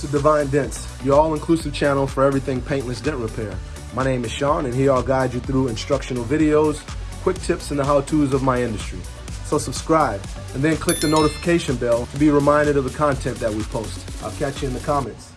to Divine Dents, your all-inclusive channel for everything paintless dent repair. My name is Sean and here I'll guide you through instructional videos, quick tips and the how-tos of my industry. So subscribe and then click the notification bell to be reminded of the content that we post. I'll catch you in the comments.